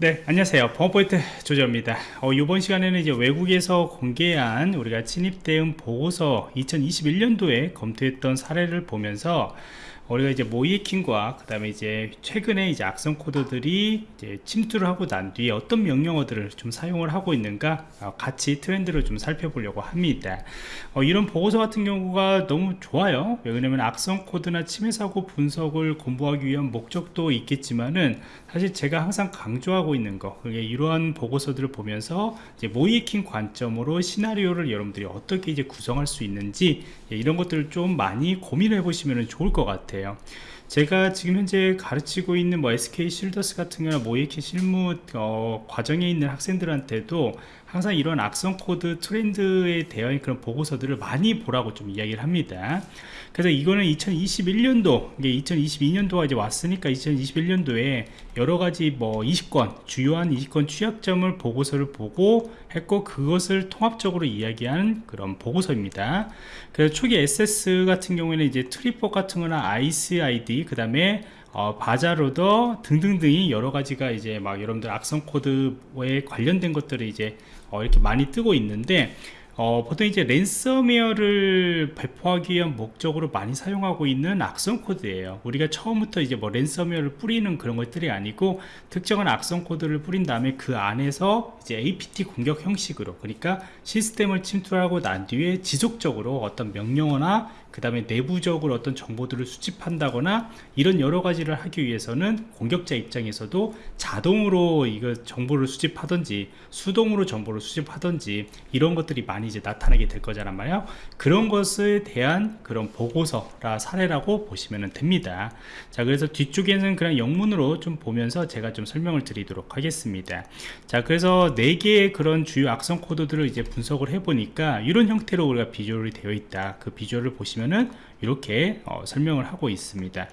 네 안녕하세요. 범포인트 조조입니다. 어, 이번 시간에는 이제 외국에서 공개한 우리가 침입 대응 보고서 2021년도에 검토했던 사례를 보면서 우리가 이제 모이킹과 그 다음에 이제 최근에 이제 악성 코드들이 이제 침투를 하고 난 뒤에 어떤 명령어들을 좀 사용을 하고 있는가 어, 같이 트렌드를 좀 살펴보려고 합니다. 어, 이런 보고서 같은 경우가 너무 좋아요. 왜냐면 악성 코드나 침해 사고 분석을 공부하기 위한 목적도 있겠지만은 사실 제가 항상 강조하고 있는 거 그게 이러한 보고서들을 보면서 이제 모의해킹 관점으로 시나리오를 여러분들이 어떻게 이제 구성할 수 있는지 예, 이런 것들을 좀 많이 고민해 보시면 좋을 것 같아요 제가 지금 현재 가르치고 있는 뭐 SK 쉴더스 같은 경우나 모의해킹 실무 어, 과정에 있는 학생들한테도 항상 이런 악성 코드 트렌드에 대한 그런 보고서들을 많이 보라고 좀 이야기를 합니다. 그래서 이거는 2021년도 이게 2022년도가 이제 왔으니까 2021년도에 여러 가지 뭐 20건 주요한 20건 취약점을 보고서를 보고 했고 그것을 통합적으로 이야기하는 그런 보고서입니다. 그래서 초기 access 같은 경우에는 이제 TrickBot 같은 거나 IcedID 그 다음에 어, BazarLoader 등등등이 여러 가지가 이제 막 여러분들 악성 코드에 관련된 것들을 이제 어, 이렇게 많이 뜨고 있는데 어, 보통 이제 랜섬웨어를 배포하기 위한 목적으로 많이 사용하고 있는 악성 코드예요. 우리가 처음부터 이제 뭐 랜섬웨어를 뿌리는 그런 것들이 아니고 특정한 악성 코드를 뿌린 다음에 그 안에서 이제 APT 공격 형식으로 그러니까 시스템을 침투하고 난 뒤에 지속적으로 어떤 명령어나 그 다음에 내부적으로 어떤 정보들을 수집한다거나 이런 여러 가지를 하기 위해서는 공격자 입장에서도 자동으로 이거 정보를 수집하든지 수동으로 정보를 수집하든지 이런 것들이 많이 이제 나타나게 될 거잖아 말이야. 그런 것에 대한 그런 보고서라 사례라고 보시면 됩니다. 자 그래서 뒤쪽에는 그냥 영문으로 좀 보면서 제가 좀 설명을 드리도록 하겠습니다. 자 그래서 네 개의 그런 주요 악성 코드들을 이제 분석을 해 보니까 이런 형태로 우리가 비주얼이 되어 있다. 그 비주얼을 보시면 보시면은 이렇게 어, 설명을 하고 있습니다.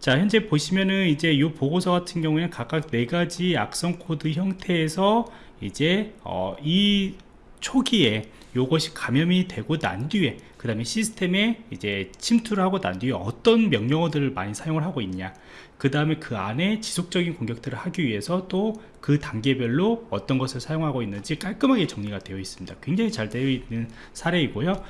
자 현재 보시면은 이제 이 보고서 같은 경우에는 각각 네 가지 악성 코드 형태에서 이제 어, 이 초기에 이것이 감염이 되고 난 뒤에 그 다음에 시스템에 이제 침투를 하고 난 뒤에 어떤 명령어들을 많이 사용을 하고 있냐 그 다음에 그 안에 지속적인 공격들을 하기 위해서 또 그 단계별로 어떤 것을 사용하고 있는지 깔끔하게 정리가 되어 있습니다. 굉장히 잘 되어 있는 사례이고요.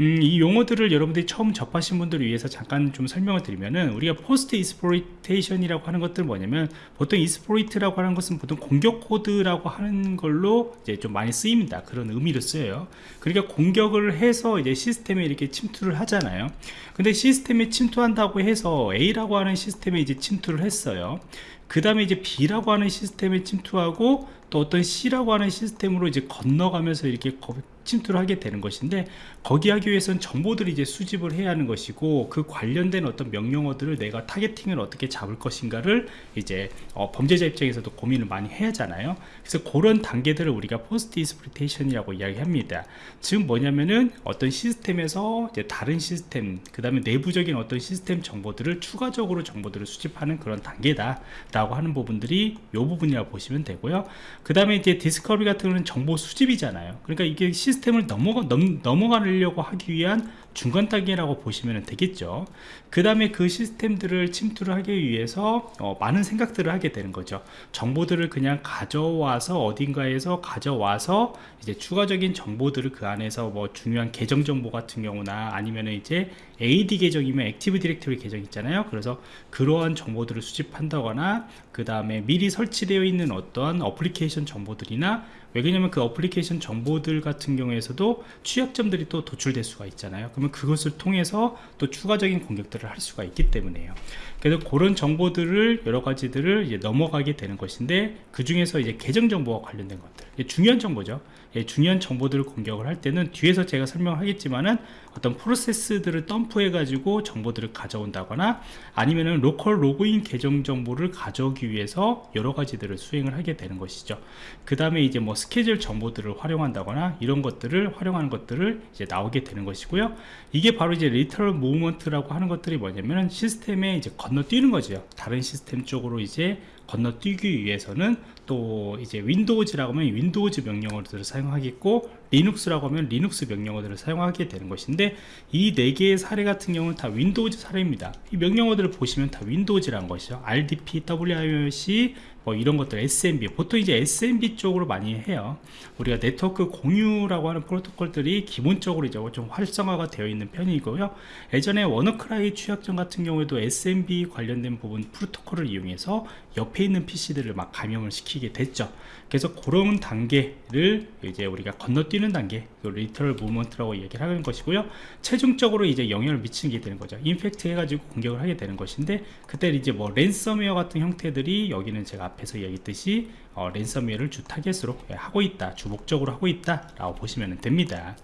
음, 이 용어들을 여러분들이 처음 접하신 분들을 위해서 잠깐 좀 설명을 드리면은 우리가 post exploitation이라고 하는 것들은 뭐냐면 보통 exploit라고 하는 것은 보통 공격 코드라고 하는 걸로 이제 좀 많이 쓰입니다. 그런 의미로 쓰여요. 그러니까 공격을 해서 이제 시스템에 이렇게 침투를 하잖아요. 근데 시스템에 침투한다고 해서 A라고 하는 시스템에 이제 침투를 했어요. 그 다음에 이제 B라고 하는 시스템에 침투하고 또 어떤 C라고 하는 시스템으로 이제 건너가면서 이렇게 침투를 하게 되는 것인데 거기 하기 위해서는 정보들을 이제 수집을 해야 하는 것이고 그 관련된 어떤 명령어들을 내가 targeting을 어떻게 잡을 것인가를 이제 어, 범죄자 입장에서도 고민을 많이 해야 하잖아요. 그래서 그런 단계들을 우리가 post exploitation이라고 이야기합니다. 즉 뭐냐면은 어떤 시스템에서 이제 다른 시스템 그 다음에 내부적인 어떤 시스템 정보들을 추가적으로 정보들을 수집하는 그런 단계다 라고 하는 부분들이 이 부분이라고 보시면 되고요. 그 다음에 이제 디스커버리 같은 경우는 정보 수집이잖아요. 그러니까 이게 시스템을 넘어가, 넘, 넘어가 려고 하기 위한 중간 단계라고 보시면 되겠죠. 그 다음에 그 시스템들을 침투를 하기 위해서 어, 많은 생각들을 하게 되는 거죠. 정보들을 그냥 가져와서 어딘가에서 가져와서 이제 추가적인 정보들을 그 안에서 뭐 중요한 계정 정보 같은 경우나 아니면 이제 AD 계정이면 Active Directory 계정 있잖아요. 그래서 그러한 정보들을 수집한다거나 그 다음에 미리 설치되어 있는 어떠한 어플리케이션 정보들이나 왜냐면 그 어플리케이션 정보들 같은 경우에서도 취약점들이 또 도출될 수가 있잖아요. 그러면 그것을 통해서 또 추가적인 공격들을 할 수가 있기 때문에요 그래서 그런 정보들을 여러 가지들을 이제 넘어가게 되는 것인데 그 중에서 이제 계정 정보와 관련된 것들. 중요한 정보죠. 예, 중요한 정보들을 공격을 할 때는 뒤에서 제가 설명하겠지만은 어떤 프로세스들을 덤프해 가지고 정보들을 가져온다거나 아니면은 로컬 로그인 계정 정보를 가져오기 위해서 여러 가지들을 수행을 하게 되는 것이죠. 그 다음에 이제 뭐 스케줄 정보들을 활용한다거나 이런 것들을 활용하는 것들을 이제 나오게 되는 것이고요. 이게 바로 이제 lateral movement라고 하는 것들이 뭐냐면은 시스템에 이제 건너뛰는 거죠. 다른 시스템 쪽으로 이제 건너뛰기 위해서는 또 이제 윈도우즈라고 하면 윈도우즈 명령어들을 사용하겠고 리눅스라고 하면 리눅스 명령어들을 사용하게 되는 것인데 이 네 개의 사례 같은 경우는 다 윈도우즈 사례입니다. 이 명령어들을 보시면 다 윈도우즈라는 것이죠. RDP, WMIC 뭐 이런 것들 SMB 보통 이제 SMB 쪽으로 많이 해요. 우리가 네트워크 공유라고 하는 프로토콜들이 기본적으로 이제 좀 활성화가 되어 있는 편이고요. 예전에 워너크라이 취약점 같은 경우에도 SMB 관련된 부분 프로토콜을 이용해서 옆에 있는 PC들을 막 감염을 시키게 됐죠. 그래서 그런 단계를 이제 우리가 건너뛰는 단계 그 lateral movement라고 얘기를 하는 것이고요. 최종적으로 이제 영향을 미치게 되는 거죠. 인펙트 해가지고 공격을 하게 되는 것인데 그때 이제 뭐 랜섬웨어 같은 형태들이 여기는 제가 앞에서 얘기했듯이 어, 랜섬웨어를 주 타겟으로 하고 있다 주 목적으로 하고 있다 라고 보시면 됩니다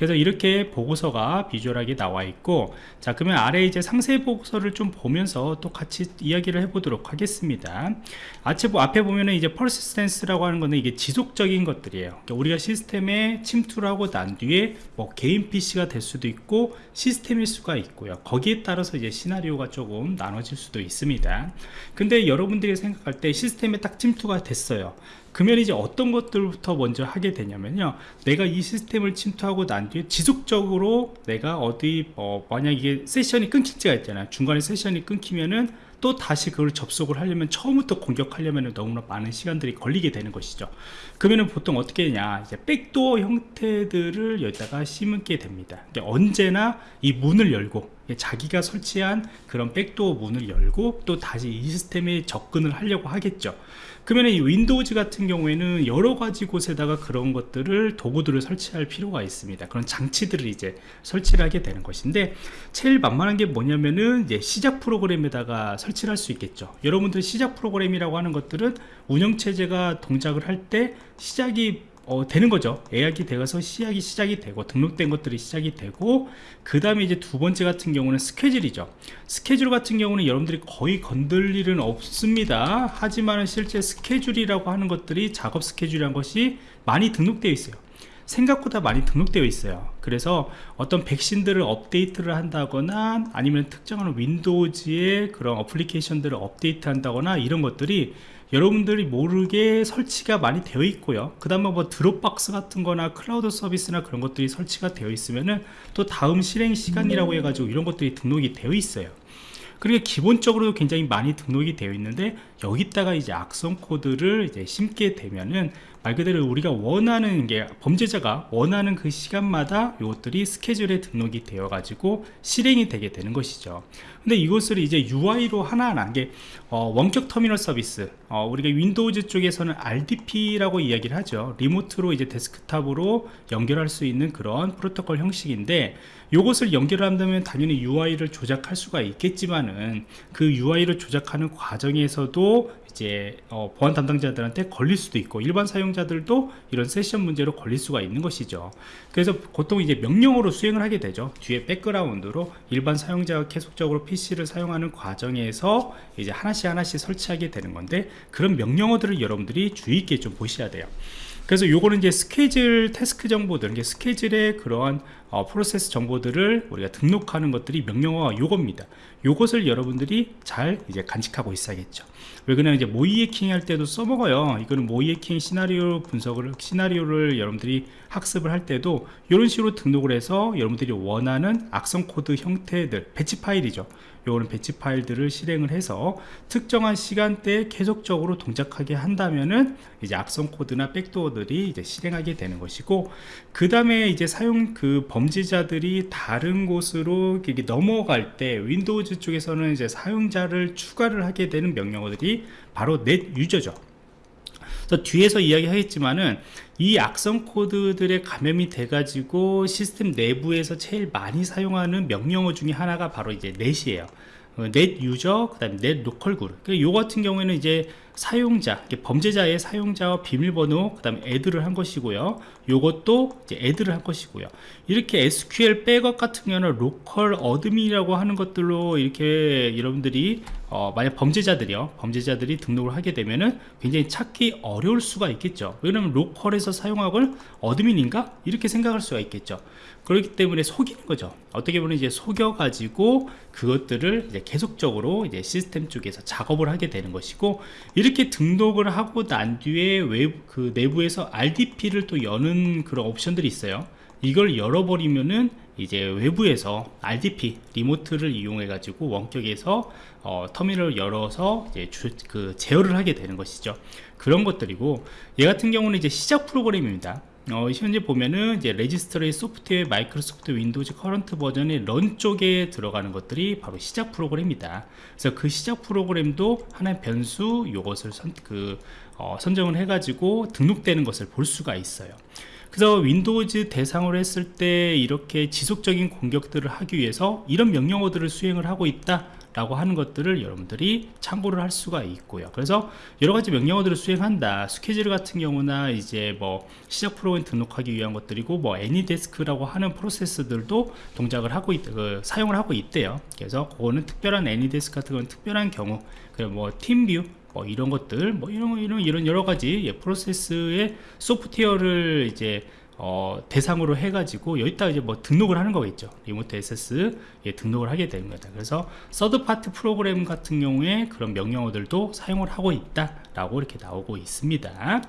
그래서 이렇게 보고서가 비주얼하게 나와 있고 자 그러면 아래 이제 상세 보고서를 좀 보면서 또 같이 이야기를 해보도록 하겠습니다. 앞에 보면은 이제 persistence라고 하는 거는 이게 지속적인 것들이에요. 그러니까 우리가 시스템에 침투를 하고 난 뒤에 뭐 개인 PC가 될 수도 있고 시스템일 수가 있고요. 거기에 따라서 이제 시나리오가 조금 나눠질 수도 있습니다. 근데 여러분들이 생각할 때 시스템에 딱 침투가 됐어요 그러면 이제 어떤 것들부터 먼저 하게 되냐면요. 내가 이 시스템을 침투하고 난 뒤에 지속적으로 내가 어디 어, 만약 이게 세션이 끊긴 지가 있잖아요. 중간에 세션이 끊기면은 또 다시 그걸 접속을 하려면 처음부터 공격하려면 너무나 많은 시간들이 걸리게 되는 것이죠 그러면 보통 어떻게 되냐? 이제 백도어 형태들을 여기다가 심게 됩니다. 언제나 이 문을 열고 자기가 설치한 그런 백도어 문을 열고 또 다시 이 시스템에 접근을 하려고 하겠죠. 그러면 이 윈도우즈 같은 경우에는 여러 가지 곳에다가 그런 것들을 도구들을 설치할 필요가 있습니다. 그런 장치들을 이제 설치를 하게 되는 것인데 제일 만만한 게 뭐냐면은 이제 시작 프로그램에다가 설치를 할 수 있겠죠. 여러분들 시작 프로그램이라고 하는 것들은 운영체제가 동작을 할때 시작이 어, 되는 거죠. 예약이 되어서 시작이 시작이 되고 등록된 것들이 시작이 되고 그 다음에 이제 두 번째 같은 경우는 스케줄이죠. 스케줄 같은 경우는 여러분들이 거의 건들 일은 없습니다. 하지만 실제 스케줄이라고 하는 것들이 작업 스케줄이란 것이 많이 등록되어 있어요. 생각보다 많이 등록되어 있어요. 그래서 어떤 백신들을 업데이트를 한다거나 아니면 특정한 윈도우즈의 그런 어플리케이션들을 업데이트 한다거나 이런 것들이 여러분들이 모르게 설치가 많이 되어 있고요. 그 다음에 뭐 드롭박스 같은 거나 클라우드 서비스나 그런 것들이 설치가 되어 있으면은 또 다음 실행 시간이라고 해가지고 이런 것들이 등록이 되어 있어요. 그리고 기본적으로 굉장히 많이 등록이 되어 있는데 여기다가 이제 악성 코드를 이제 심게 되면은 말 그대로 우리가 원하는 게 범죄자가 원하는 그 시간마다 이것들이 스케줄에 등록이 되어 가지고 실행이 되게 되는 것이죠. 근데 이것을 이제 UI로 하나하나 게 어, 원격 터미널 서비스. 어, 우리가 윈도우즈 쪽에서는 RDP라고 이야기를 하죠. remote로 이제 데스크탑으로 연결할 수 있는 그런 프로토콜 형식인데 이것을 연결한다면 당연히 UI를 조작할 수가 있겠지만은 그 UI를 조작하는 과정에서도 이제 어, 보안 담당자들한테 걸릴 수도 있고 일반 사용자들도 이런 세션 문제로 걸릴 수가 있는 것이죠. 그래서 보통 이제 명령어로 수행을 하게 되죠. 뒤에 백그라운드로 일반 사용자가 계속적으로 PC를 사용하는 과정에서 이제 하나씩 하나씩 설치하게 되는 건데 그런 명령어들을 여러분들이 주의 있게 좀 보셔야 돼요 그래서 요거는 이제 schedule task 정보들 이게 스케줄의 그러한 어, 프로세스 정보들을 우리가 등록하는 것들이 명령어가 요겁니다. 요것을 여러분들이 잘 이제 간직하고 있어야겠죠. 왜 그냥 이제 모의 해킹 할 때도 써먹어요. 이거는 모의 해킹 시나리오 분석을 시나리오를 여러분들이 학습을 할 때도 이런 식으로 등록을 해서 여러분들이 원하는 악성 코드 형태들 배치 파일이죠 요거는 배치 파일들을 실행을 해서 특정한 시간대에 계속적으로 동작하게 한다면은 이제 악성 코드나 백도어들이 이제 실행하게 되는 것이고 그 다음에 이제 사용 그 범죄자들이 다른 곳으로 넘어갈 때 윈도우즈 쪽에서는 이제 사용자를 추가를 하게 되는 명령어들이 바로 넷 유저죠 뒤에서 이야기하겠지만은 이 악성 코드들의 감염이 돼가지고 시스템 내부에서 제일 많이 사용하는 명령어 중에 하나가 바로 이제 net이에요 어, net user, 그 다음에 net localgroup. 그 요 같은 경우에는 이제 사용자, 범죄자의 사용자와 비밀번호, 그 다음에 add를 한 것이고요. 요것도 이제 add를 한 것이고요. 이렇게 SQL backup 같은 경우는 local admin이라고 하는 것들로 이렇게 여러분들이 어, 만약 범죄자들이요. 범죄자들이 등록을 하게 되면은 굉장히 찾기 어려울 수가 있겠죠. 왜냐면 로컬에서 사용하는 admin인가? 이렇게 생각할 수가 있겠죠. 그렇기 때문에 속이는 거죠. 어떻게 보면 이제 속여 가지고 그것들을 이제 계속적으로 이제 시스템 쪽에서 작업을 하게 되는 것이고 이렇게 이렇게 등록을 하고 난 뒤에 외부, 그 내부에서 RDP를 또 여는 그런 옵션들이 있어요. 이걸 열어버리면은 이제 외부에서 RDP remote를 이용해 가지고 원격에서 어, 터미널을 열어서 이제 주, 그 제어를 하게 되는 것이죠. 그런 것들이고 얘 같은 경우는 이제 시작 프로그램입니다 어, 현재 보면은 이제 registry Software Microsoft Windows Current Version의 Run 쪽에 들어가는 것들이 바로 시작 프로그램입니다. 그래서 그 시작 프로그램도 하나의 변수 요것을 선, 그, 어, 선정을 해가지고 등록되는 것을 볼 수가 있어요. 그래서 윈도우즈 대상으로 했을 때 이렇게 지속적인 공격들을 하기 위해서 이런 명령어들을 수행을 하고 있다 라고 하는 것들을 여러분들이 참고를 할 수가 있고요. 그래서 여러가지 명령어들을 수행한다. 스케줄 같은 경우나 이제 뭐 시작 프로그램 등록하기 위한 것들이고 뭐 AnyDesk라고 하는 프로세스들도 동작을 하고 있, 그, 사용을 하고 있대요. 그래서 그거는 특별한 AnyDesk 같은 건 특별한 경우 그리고 뭐 TeamViewer 뭐 이런 것들 뭐 이런 이런 이런 여러 가지 예, 프로세스의 소프트웨어를 이제 어, 대상으로 해가지고 여기다 이제 뭐 등록을 하는 거겠죠. remote access 예, 등록을 하게 되는 거다. 그래서 third party 프로그램 같은 경우에 그런 명령어들도 사용을 하고 있다 라고 이렇게 나오고 있습니다.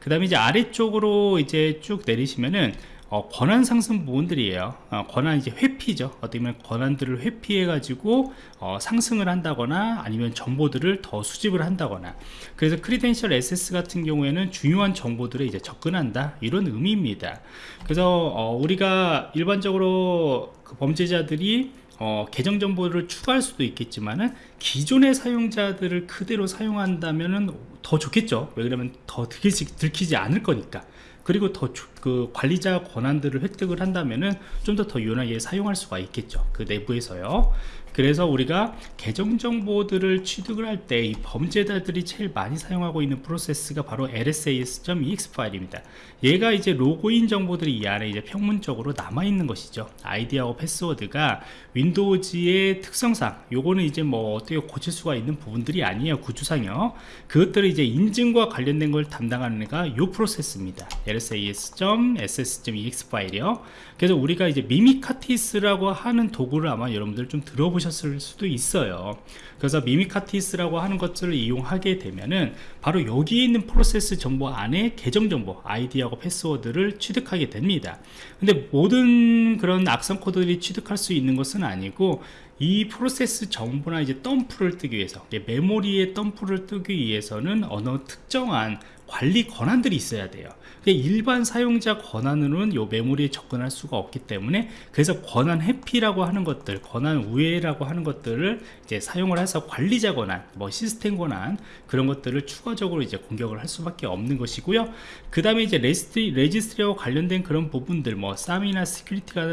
그 다음에 이제 아래쪽으로 이제 쭉 내리시면은 어, 권한 상승 부분들이에요. 어, 권한 이제 회피죠. 어떻게 보면 권한들을 회피해 가지고 어, 상승을 한다거나 아니면 정보들을 더 수집을 한다거나. 그래서 크리덴셜 SS 같은 경우에는 중요한 정보들에 이제 접근한다. 이런 의미입니다. 그래서 어, 우리가 일반적으로 그 범죄자들이 어, 계정 정보를 추가할 수도 있겠지만은 기존의 사용자들을 그대로 사용한다면은 더 좋겠죠. 왜 그러면 더 들키지, 들키지 않을 거니까 그리고 더 그 관리자 권한들을 획득을 한다면은 좀 더 더 유연하게 사용할 수가 있겠죠. 그 내부에서요 그래서 우리가 계정 정보들을 취득을 할 때 이 범죄자들이 제일 많이 사용하고 있는 프로세스가 바로 lsass.exe 파일입니다. 얘가 이제 로그인 정보들이 이 안에 이제 평문적으로 남아 있는 것이죠. 아이디하고 패스워드가 윈도우즈의 특성상 요거는 이제 뭐 어떻게 고칠 수가 있는 부분들이 아니에요 구조상요. 그것들을 이제 인증과 관련된 걸 담당하는 애가 요 프로세스입니다. lsass.exe 파일이요. 그래서 우리가 이제 Mimikatz라고 하는 도구를 아마 여러분들 좀 들어보셨을 수도 있어요. 그래서 Mimikatz라고 하는 것들을 이용하게 되면은 바로 여기 있는 프로세스 정보 안에 계정 정보 아이디하고 패스워드를 취득하게 됩니다. 근데 모든 그런 악성 코드들이 취득할 수 있는 것은 아니고 이 프로세스 정보나 이제 덤프를 뜨기 위해서 메모리에 덤프를 뜨기 위해서는 어느 특정한 관리 권한들이 있어야 돼요. 일반 사용자 권한으로는 이 메모리에 접근할 수가 없기 때문에 그래서 권한 회피라고 하는 것들 권한 우회라고 하는 것들을 이제 사용을 해서 관리자 권한 뭐 시스템 권한 그런 것들을 추가적으로 이제 공격을 할 수밖에 없는 것이고요. 그 다음에 이제 registry, registry와 관련된 그런 부분들 뭐 SAM이나 security가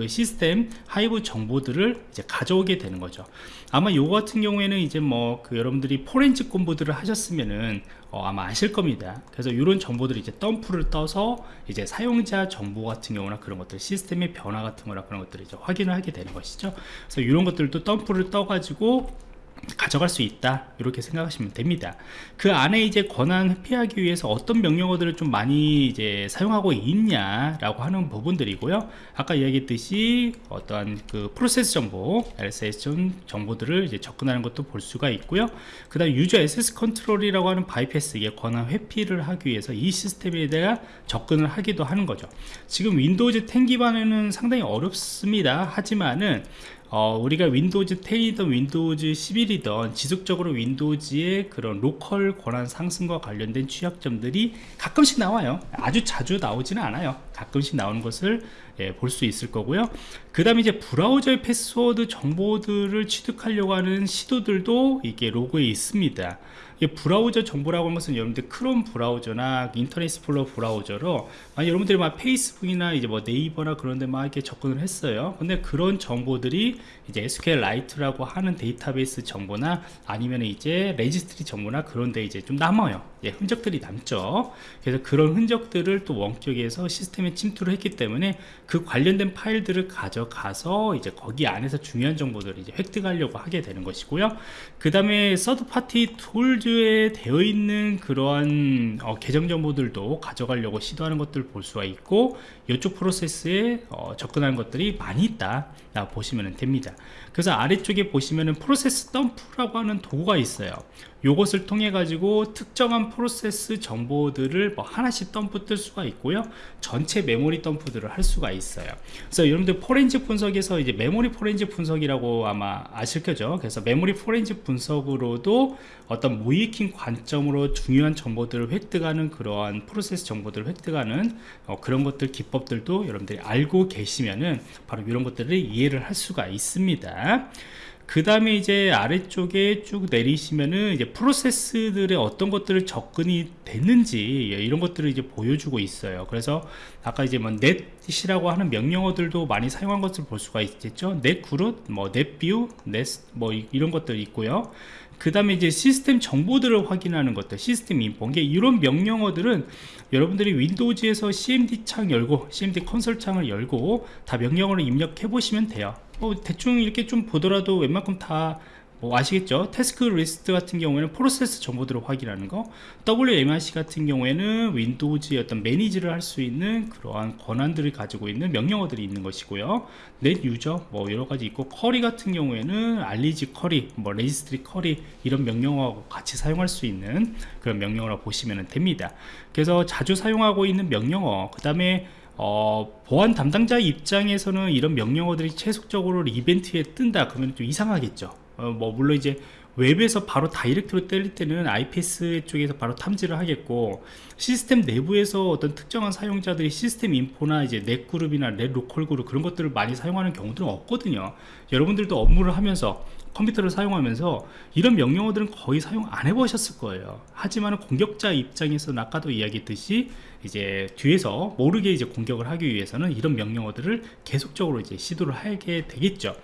그 시스템 hive 정보들을 이제 가져오게 되는 거죠. 아마 요거 같은 경우에는 이제 뭐 그 여러분들이 포렌식 공부들을 하셨으면은 어 아마 아실 겁니다. 그래서 이런 정보들을 이제 덤프를 떠서 이제 사용자 정보 같은 경우나 그런 것들 시스템의 변화 같은 거나 그런 것들을 이제 확인을 하게 되는 것이죠. 그래서 이런 것들도 덤프를 떠 가지고 가져갈 수 있다 이렇게 생각하시면 됩니다. 그 안에 이제 권한 회피하기 위해서 어떤 명령어들을 좀 많이 이제 사용하고 있냐 라고 하는 부분들이고요. 아까 이야기했듯이 어떠한 그 프로세스 정보 LSS 정보들을 이제 접근하는 것도 볼 수가 있고요. 그 다음 유저 SS 컨트롤이라고 하는 바이패스 이게 권한 회피를 하기 위해서 이 시스템에 대해 접근을 하기도 하는 거죠. 지금 윈도우즈 10 기반에는 상당히 어렵습니다. 하지만은 어, 우리가 윈도우즈 10이든 윈도우즈 11이든 지속적으로 윈도우즈의 그런 local 권한 상승과 관련된 취약점들이 가끔씩 나와요. 아주 자주 나오지는 않아요. 가끔씩 나오는 것을 예, 볼 수 있을 거고요. 그 다음에 이제 브라우저의 패스워드 정보들을 취득하려고 하는 시도들도 이게 로그에 있습니다 브라우저 정보라고 하는 것은 여러분들 크롬 브라우저나 Internet Explorer 브라우저로 아, 여러분들이 막 페이스북이나 이제 뭐 네이버나 그런 데 막 이렇게 접근을 했어요. 근데 그런 정보들이 이제 SQLite라고 하는 데이터베이스 정보나 아니면 이제 registry 정보나 그런 데 이제 좀 남아요. 예, 흔적들이 남죠. 그래서 그런 흔적들을 또 원격에서 시스템에 침투를 했기 때문에 그 관련된 파일들을 가져가서 이제 거기 안에서 중요한 정보들을 이제 획득하려고 하게 되는 것이고요. 그 다음에 third party tools에 되어 있는 그러한 어, 계정 정보들도 가져가려고 시도하는 것들을 볼 수가 있고 이쪽 프로세스에 어, 접근하는 것들이 많이 있다 보시면 됩니다. 그래서 아래쪽에 보시면은 프로세스 덤프라고 하는 도구가 있어요 요것을 통해 가지고 특정한 프로세스 정보들을 뭐 하나씩 덤프 뜰 수가 있고요. 전체 메모리 덤프들을 할 수가 있어요. 그래서 여러분들 포렌식 분석에서 이제 메모리 포렌식 분석이라고 아마 아실 거죠. 그래서 메모리 포렌식 분석으로도 어떤 모이킹 관점으로 중요한 정보들을 획득하는 그러한 프로세스 정보들을 획득하는 어, 그런 것들 기법들도 여러분들이 알고 계시면은 바로 이런 것들을 이해를 할 수가 있습니다 그 다음에 이제 아래쪽에 쭉 내리시면은 이제 프로세스들의 어떤 것들을 접근이 됐는지 예, 이런 것들을 이제 보여주고 있어요. 그래서 아까 이제 뭐 넷이라고 하는 명령어들도 많이 사용한 것을 볼 수가 있겠죠? 넷 그룹 뭐 넷뷰 넷뭐 이런 것들 있고요 그 다음에 이제 시스템 정보들을 확인하는 것들 systeminfo. 이게 이런 명령어들은 여러분들이 윈도우즈에서 cmd 창 열고 cmd console 창을 열고 다 명령어를 입력해 보시면 돼요. 뭐 대충 이렇게 좀 보더라도 웬만큼 다 뭐 아시겠죠? tasklist 같은 경우에는 프로세스 정보들을 확인하는 거 WMIC 같은 경우에는 윈도우즈의 어떤 manage를 할 수 있는 그러한 권한들을 가지고 있는 명령어들이 있는 것이고요. net user 뭐 여러가지 있고 query 같은 경우에는 reg query 뭐 registry query 이런 명령어하고 같이 사용할 수 있는 그런 명령어라 보시면 됩니다. 그래서 자주 사용하고 있는 명령어 그 다음에 어, 보안 담당자 입장에서는 이런 명령어들이 지속적으로 이벤트에 뜬다. 그러면 좀 이상하겠죠 어, 뭐 물론 이제 웹에서 바로 direct로 때릴 때는 IPS 쪽에서 바로 탐지를 하겠고 시스템 내부에서 어떤 특정한 사용자들이 systeminfo나 이제 net group이나 net localgroup 그런 것들을 많이 사용하는 경우들은 없거든요. 여러분들도 업무를 하면서 컴퓨터를 사용하면서 이런 명령어들은 거의 사용 안 해보셨을 거예요. 하지만 공격자 입장에서는 아까도 이야기했듯이 이제 뒤에서 모르게 이제 공격을 하기 위해서는 이런 명령어들을 계속적으로 이제 시도를 하게 되겠죠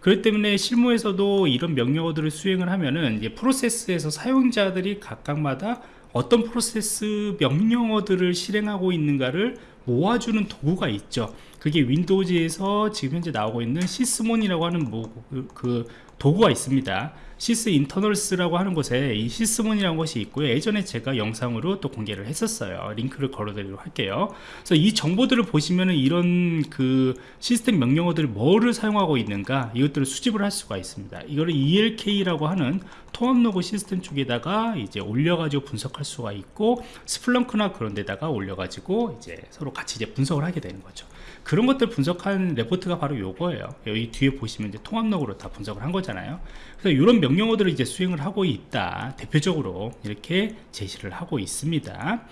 그렇기 때문에 실무에서도 이런 명령어들을 수행을 하면은 프로세스에서 사용자들이 각각마다 어떤 프로세스 명령어들을 실행하고 있는가를 모아주는 도구가 있죠. 그게 윈도우즈에서 지금 현재 나오고 있는 시스몬이라고 하는 뭐, 그, 그 도구가 있습니다 Sysinternals라고 하는 곳에 이 Sysmon이라는 것이 있고요. 예전에 제가 영상으로 또 공개를 했었어요. 링크를 걸어드리도록 할게요. 그래서 이 정보들을 보시면은 이런 그 시스템 명령어들이 뭐를 사용하고 있는가 이것들을 수집을 할 수가 있습니다. 이거를 ELK라고 하는 통합 로그 시스템 쪽에다가 이제 올려가지고 분석할 수가 있고 Splunk나 그런 데다가 올려가지고 이제 서로 같이 이제 분석을 하게 되는 거죠 그런 것들 분석한 레포트가 바로 요거예요. 여기 뒤에 보시면 이제 통합록으로 다 분석을 한 거잖아요. 그래서 이런 명령어들을 이제 수행을 하고 있다. 대표적으로 이렇게 제시를 하고 있습니다.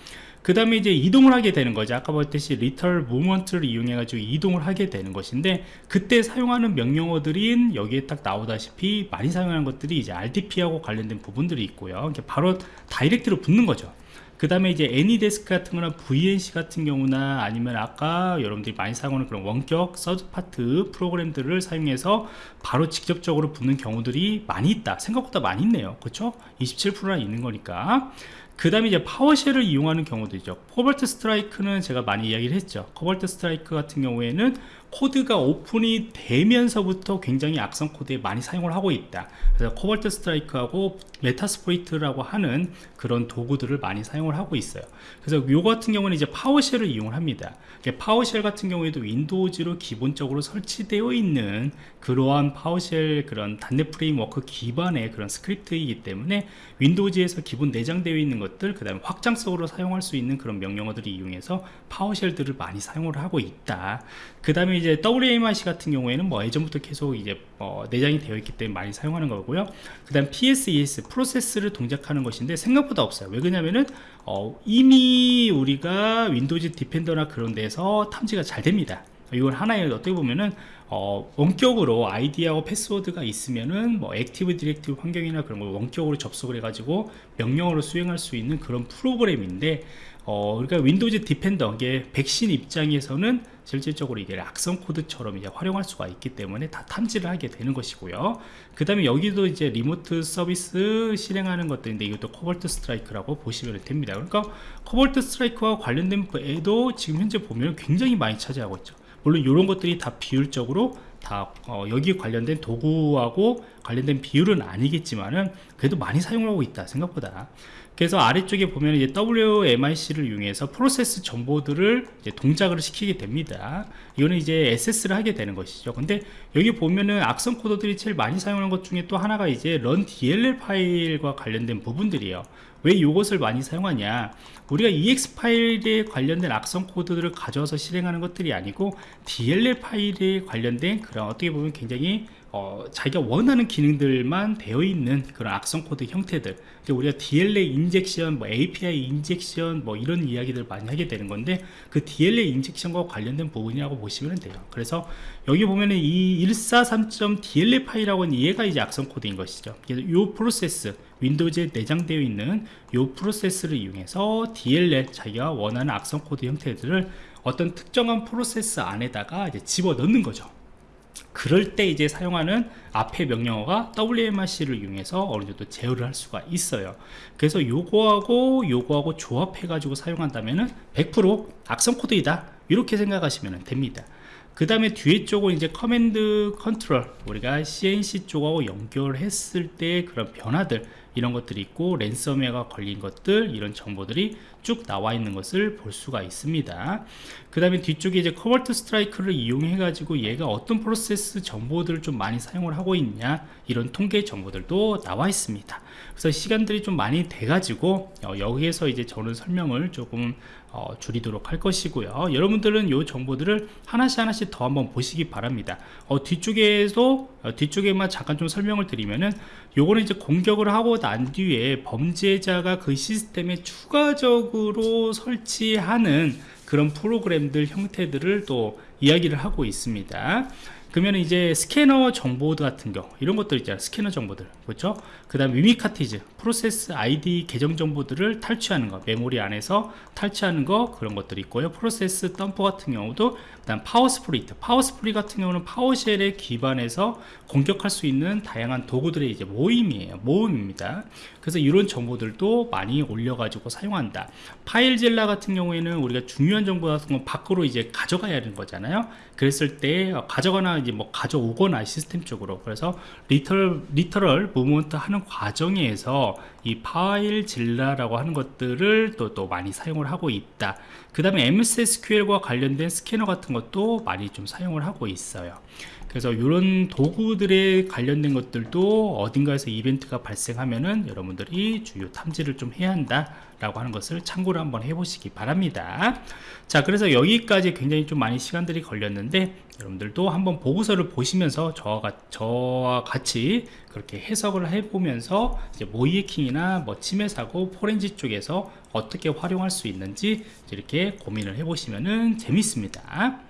그 다음에 이제 이동을 하게 되는 거죠. 아까 봤듯이 리털 무먼트를 이용해 가지고 이동을 하게 되는 것인데 그때 사용하는 명령어들인 여기에 딱 나오다시피 많이 사용하는 것들이 이제 RDP하고 관련된 부분들이 있고요. 바로 다이렉트로 붙는 거죠 그 다음에 이제 AnyDesk 같은 거나 VNC 같은 경우나 아니면 아까 여러분들이 많이 사용하는 그런 원격 third party 프로그램들을 사용해서 바로 직접적으로 붙는 경우들이 많이 있다. 생각보다 많이 있네요. 그렇죠? 27%나 있는 거니까. 그 다음에 이제 PowerShell을 이용하는 경우도 있죠. Cobalt Strike는 제가 많이 이야기를 했죠. Cobalt Strike 같은 경우에는 코드가 오픈이 되면서부터 굉장히 악성 코드에 많이 사용을 하고 있다. 그래서 Cobalt Strike하고 Metasploit이라고 하는 그런 도구들을 많이 사용을 하고 있어요. 그래서 요 같은 경우는 이제 PowerShell을 이용을 합니다. PowerShell 같은 경우에도 Windows로 기본적으로 설치되어 있는 그러한 PowerShell 그런 .NET Framework 기반의 그런 스크립트이기 때문에 Windows에서 기본 내장되어 있는 것들 그 다음에 확장성으로 사용할 수 있는 그런 명령어들을 이용해서 PowerShell들을 많이 사용을 하고 있다. 그 다음에 이제 WMIC 같은 경우에는 뭐 예전부터 계속 이제 어, 내장이 되어 있기 때문에 많이 사용하는 거고요. 그 다음 PsExec 프로세스를 동작하는 것인데 생각보다 없어요. 왜 그러냐면은 어, 이미 우리가 Windows Defender나 그런 데서 탐지가 잘 됩니다. 이건 하나의 어떻게 보면은 어, 원격으로 아이디하고 패스워드가 있으면은 뭐 Active Directory 환경이나 그런 걸 원격으로 접속을 해가지고 명령어로 수행할 수 있는 그런 프로그램인데 어, 그러니까 Windows Defender 이게 백신 입장에서는 실질적으로 이게 악성 코드처럼 이제 활용할 수가 있기 때문에 다 탐지를 하게 되는 것이고요. 그 다음에 여기도 이제 remote 서비스 실행하는 것들인데 이것도 Cobalt Strike라고 보시면 됩니다. 그러니까 Cobalt Strike와 관련된 애도 지금 현재 보면 굉장히 많이 차지하고 있죠. 물론 이런 것들이 다 비율적으로 다 어, 여기 관련된 도구하고 관련된 비율은 아니겠지만은 그래도 많이 사용하고 있다 생각보다 그래서 아래쪽에 보면 이제 WMIC를 이용해서 프로세스 정보들을 동작을 시키게 됩니다. 이거는 이제 SS를 하게 되는 것이죠. 근데 여기 보면은 악성 코드들이 제일 많이 사용하는 것 중에 또 하나가 이제 run DLL 파일과 관련된 부분들이에요. 왜 이것을 많이 사용하냐? 우리가 EXE 파일에 관련된 악성 코드들을 가져와서 실행하는 것들이 아니고 DLL 파일에 관련된 그런 어떻게 보면 굉장히 어, 자기가 원하는 기능들만 되어 있는 그런 악성 코드 형태들. 우리가 DLL injection, 뭐 API injection 뭐 이런 이야기들 많이 하게 되는 건데 그 DLL 인젝션과 관련된 부분이라고 보시면 돼요. 그래서 여기 보면은 이 143.dll 파일이라고 하는 얘가 이제 악성 코드인 것이죠. 그래서 이 프로세스 Windows에 내장되어 있는 이 프로세스를 이용해서 DLL 자기가 원하는 악성 코드 형태들을 어떤 특정한 프로세스 안에다가 집어 넣는 거죠 그럴 때 이제 사용하는 앞에 명령어가 WMIC를 이용해서 어느 정도 제어를 할 수가 있어요. 그래서 요거하고 요거하고 조합해 가지고 사용한다면은 100% 악성 코드이다. 이렇게 생각하시면 됩니다. 그 다음에 뒤에 쪽은 이제 command control 우리가 C&C 쪽하고 연결했을 때 그런 변화들 이런 것들이 있고 랜섬웨어가 걸린 것들 이런 정보들이 쭉 나와 있는 것을 볼 수가 있습니다. 그 다음에 뒤쪽에 이제 Cobalt Strike를 이용해 가지고 얘가 어떤 프로세스 정보들을 좀 많이 사용을 하고 있냐 이런 통계 정보들도 나와 있습니다. 그래서 시간들이 좀 많이 돼 가지고 어, 여기에서 이제 저는 설명을 조금 어, 줄이도록 할 것이고요. 여러분들은 이 정보들을 하나씩 하나씩 더 한번 보시기 바랍니다. 어, 뒤쪽에서 어, 뒤쪽에만 잠깐 좀 설명을 드리면은 요거는 이제 공격을 하고 난 뒤에 범죄자가 그 시스템에 추가적으로 설치하는 그런 프로그램들 형태들을 또 이야기를 하고 있습니다 그러면 이제 스캐너 정보 같은 경우 이런 것들 있잖아요. 스캐너 정보들. 그렇죠? 그 다음 Mimikatz 프로세스 아이디 계정 정보들을 탈취하는 거 메모리 안에서 탈취하는 거 그런 것들이 있고요. 프로세스 덤프 같은 경우도 그 다음 PowerSploit. PowerSploit 같은 경우는 PowerShell에 기반해서 공격할 수 있는 다양한 도구들의 이제 모임이에요. 모임입니다. 그래서 이런 정보들도 많이 올려 가지고 사용한다. FileZilla 같은 경우에는 우리가 중요한 정보 같은 거 밖으로 이제 가져가야 하는 거잖아요. 그랬을 때 가져가나 이제 뭐 가져오거나 시스템 쪽으로. 그래서 lateral lateral movement 하는 과정에서 이 FileZilla라고 하는 것들을 또, 또 많이 사용을 하고 있다. 그 다음에 MS SQL과 관련된 스캐너 같은 것도 많이 좀 사용을 하고 있어요. 그래서 이런 도구들에 관련된 것들도 어딘가에서 이벤트가 발생하면은 여러분들이 주요 탐지를 좀 해야 한다 라고 하는 것을 참고를 한번 해보시기 바랍니다. 자 그래서 여기까지 굉장히 좀 많이 시간들이 걸렸는데 여러분들도 한번 보고서를 보시면서 저와, 저와 같이 그렇게 해석을 해보면서 이제 모이해킹이나 뭐 침해 사고 포렌지 쪽에서 어떻게 활용할 수 있는지 이렇게 고민을 해보시면 재밌습니다